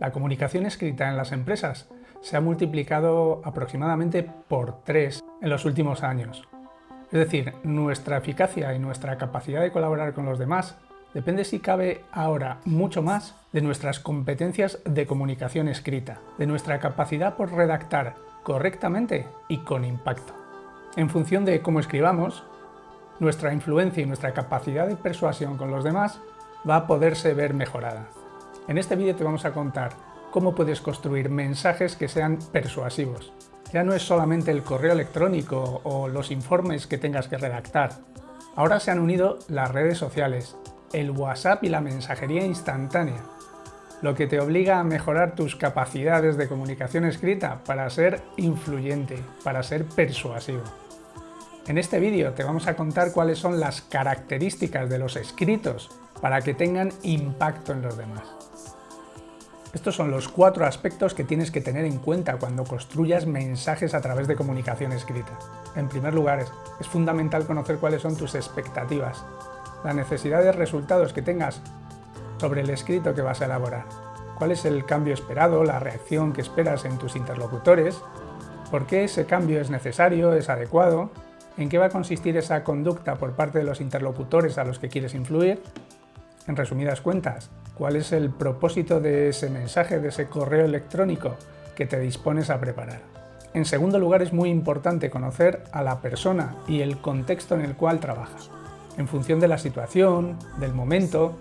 La comunicación escrita en las empresas se ha multiplicado aproximadamente por tres en los últimos años. Es decir, nuestra eficacia y nuestra capacidad de colaborar con los demás depende si cabe ahora mucho más de nuestras competencias de comunicación escrita, de nuestra capacidad por redactar correctamente y con impacto. En función de cómo escribamos, nuestra influencia y nuestra capacidad de persuasión con los demás va a poderse ver mejorada. En este vídeo te vamos a contar cómo puedes construir mensajes que sean persuasivos. Ya no es solamente el correo electrónico o los informes que tengas que redactar. Ahora se han unido las redes sociales, el WhatsApp y la mensajería instantánea, lo que te obliga a mejorar tus capacidades de comunicación escrita para ser influyente, para ser persuasivo. En este vídeo te vamos a contar cuáles son las características de los escritos para que tengan impacto en los demás. Estos son los cuatro aspectos que tienes que tener en cuenta cuando construyas mensajes a través de comunicación escrita. En primer lugar, es fundamental conocer cuáles son tus expectativas, la necesidad de resultados que tengas sobre el escrito que vas a elaborar, cuál es el cambio esperado, la reacción que esperas en tus interlocutores, por qué ese cambio es necesario, es adecuado, en qué va a consistir esa conducta por parte de los interlocutores a los que quieres influir, en resumidas cuentas, cuál es el propósito de ese mensaje, de ese correo electrónico que te dispones a preparar. En segundo lugar, es muy importante conocer a la persona y el contexto en el cual trabaja. En función de la situación, del momento,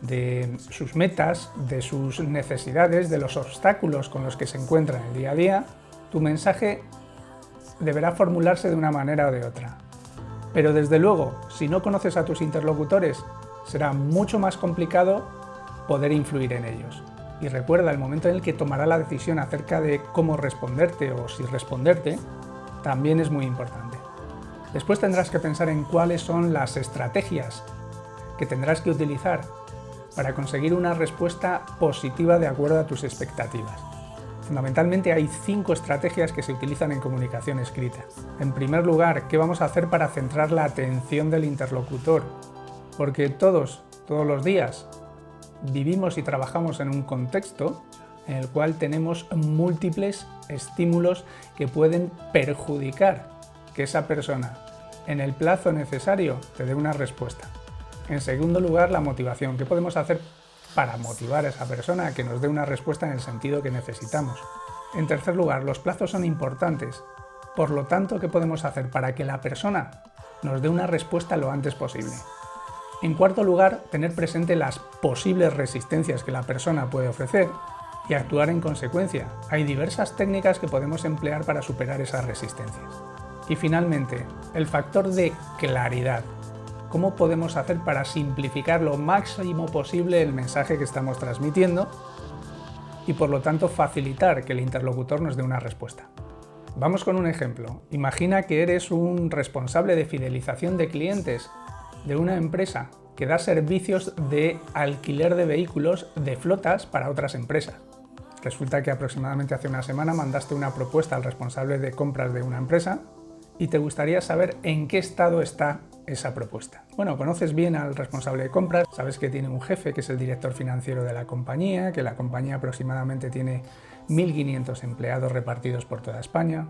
de sus metas, de sus necesidades, de los obstáculos con los que se encuentra en el día a día, tu mensaje deberá formularse de una manera o de otra. Pero desde luego, si no conoces a tus interlocutores, será mucho más complicado poder influir en ellos. Y recuerda, el momento en el que tomará la decisión acerca de cómo responderte o si responderte, también es muy importante. Después tendrás que pensar en cuáles son las estrategias que tendrás que utilizar para conseguir una respuesta positiva de acuerdo a tus expectativas. Fundamentalmente hay cinco estrategias que se utilizan en comunicación escrita. En primer lugar, ¿qué vamos a hacer para centrar la atención del interlocutor? Porque todos, todos los días, vivimos y trabajamos en un contexto en el cual tenemos múltiples estímulos que pueden perjudicar que esa persona en el plazo necesario te dé una respuesta. En segundo lugar, la motivación. ¿Qué podemos hacer para motivar a esa persona a que nos dé una respuesta en el sentido que necesitamos? En tercer lugar, los plazos son importantes. Por lo tanto, ¿qué podemos hacer para que la persona nos dé una respuesta lo antes posible? En cuarto lugar, tener presente las posibles resistencias que la persona puede ofrecer y actuar en consecuencia. Hay diversas técnicas que podemos emplear para superar esas resistencias. Y finalmente, el factor de claridad. ¿Cómo podemos hacer para simplificar lo máximo posible el mensaje que estamos transmitiendo y por lo tanto facilitar que el interlocutor nos dé una respuesta? Vamos con un ejemplo. Imagina que eres un responsable de fidelización de clientes de una empresa que da servicios de alquiler de vehículos de flotas para otras empresas. Resulta que aproximadamente hace una semana mandaste una propuesta al responsable de compras de una empresa y te gustaría saber en qué estado está esa propuesta. Bueno, conoces bien al responsable de compras, sabes que tiene un jefe que es el director financiero de la compañía, que la compañía aproximadamente tiene 1.500 empleados repartidos por toda España,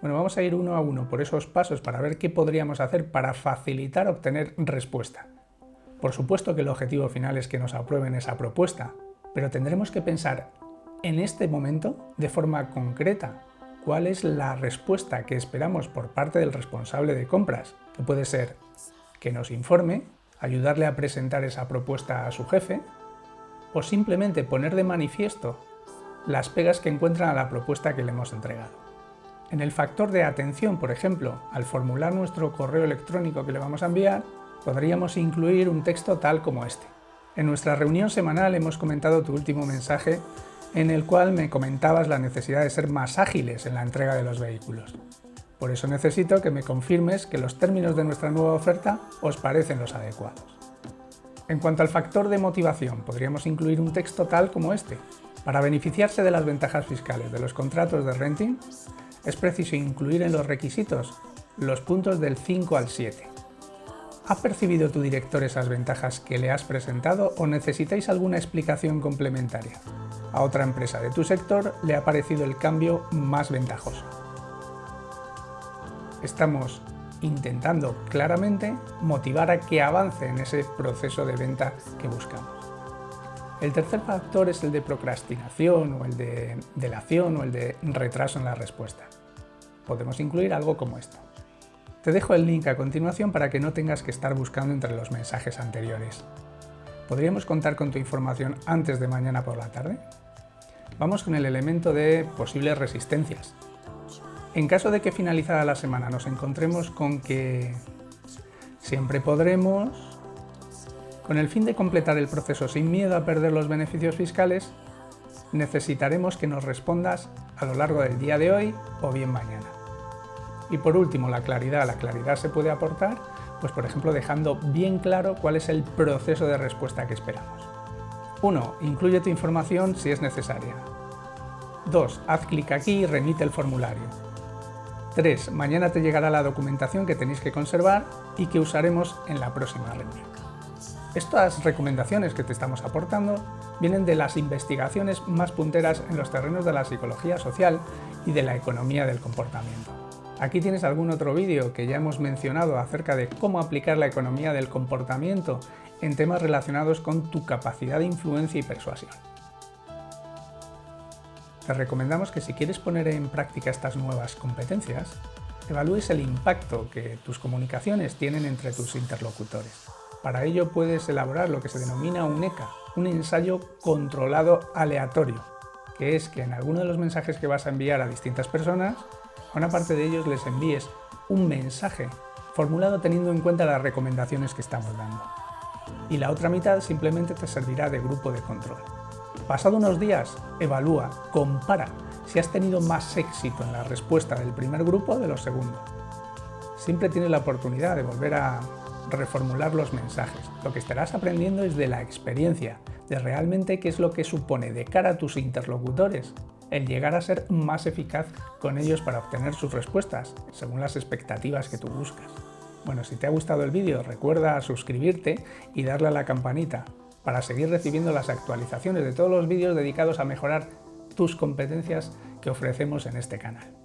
bueno, vamos a ir uno a uno por esos pasos para ver qué podríamos hacer para facilitar obtener respuesta. Por supuesto que el objetivo final es que nos aprueben esa propuesta, pero tendremos que pensar en este momento de forma concreta cuál es la respuesta que esperamos por parte del responsable de compras, que puede ser que nos informe, ayudarle a presentar esa propuesta a su jefe, o simplemente poner de manifiesto las pegas que encuentran a la propuesta que le hemos entregado. En el factor de atención, por ejemplo, al formular nuestro correo electrónico que le vamos a enviar, podríamos incluir un texto tal como este. En nuestra reunión semanal hemos comentado tu último mensaje en el cual me comentabas la necesidad de ser más ágiles en la entrega de los vehículos. Por eso necesito que me confirmes que los términos de nuestra nueva oferta os parecen los adecuados. En cuanto al factor de motivación, podríamos incluir un texto tal como este. Para beneficiarse de las ventajas fiscales de los contratos de renting, es preciso incluir en los requisitos los puntos del 5 al 7. ¿Ha percibido tu director esas ventajas que le has presentado o necesitáis alguna explicación complementaria? A otra empresa de tu sector le ha parecido el cambio más ventajoso. Estamos intentando claramente motivar a que avance en ese proceso de venta que buscamos. El tercer factor es el de procrastinación o el de delación o el de retraso en la respuesta. Podemos incluir algo como esto. Te dejo el link a continuación para que no tengas que estar buscando entre los mensajes anteriores. ¿Podríamos contar con tu información antes de mañana por la tarde? Vamos con el elemento de posibles resistencias. En caso de que finalizada la semana nos encontremos con que siempre podremos, con el fin de completar el proceso sin miedo a perder los beneficios fiscales, necesitaremos que nos respondas a lo largo del día de hoy o bien mañana. Y por último, la claridad. La claridad se puede aportar, pues por ejemplo, dejando bien claro cuál es el proceso de respuesta que esperamos. 1. Incluye tu información si es necesaria. 2. Haz clic aquí y remite el formulario. 3. Mañana te llegará la documentación que tenéis que conservar y que usaremos en la próxima reunión. Estas recomendaciones que te estamos aportando vienen de las investigaciones más punteras en los terrenos de la psicología social y de la economía del comportamiento. Aquí tienes algún otro vídeo que ya hemos mencionado acerca de cómo aplicar la economía del comportamiento en temas relacionados con tu capacidad de influencia y persuasión. Te recomendamos que si quieres poner en práctica estas nuevas competencias, evalúes el impacto que tus comunicaciones tienen entre tus interlocutores. Para ello puedes elaborar lo que se denomina un ECA, un ensayo controlado aleatorio, que es que en alguno de los mensajes que vas a enviar a distintas personas, a una parte de ellos les envíes un mensaje formulado teniendo en cuenta las recomendaciones que estamos dando. Y la otra mitad simplemente te servirá de grupo de control. Pasado unos días, evalúa, compara si has tenido más éxito en la respuesta del primer grupo o de los segundos. Siempre tienes la oportunidad de volver a reformular los mensajes. Lo que estarás aprendiendo es de la experiencia, de realmente qué es lo que supone de cara a tus interlocutores el llegar a ser más eficaz con ellos para obtener sus respuestas, según las expectativas que tú buscas. Bueno, si te ha gustado el vídeo, recuerda suscribirte y darle a la campanita para seguir recibiendo las actualizaciones de todos los vídeos dedicados a mejorar tus competencias que ofrecemos en este canal.